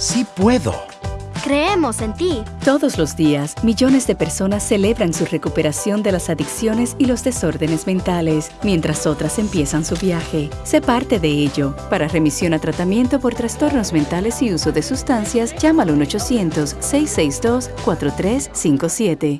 sí puedo. Creemos en ti. Todos los días, millones de personas celebran su recuperación de las adicciones y los desórdenes mentales, mientras otras empiezan su viaje. Sé parte de ello. Para remisión a tratamiento por trastornos mentales y uso de sustancias, llama al 1-800-662-4357.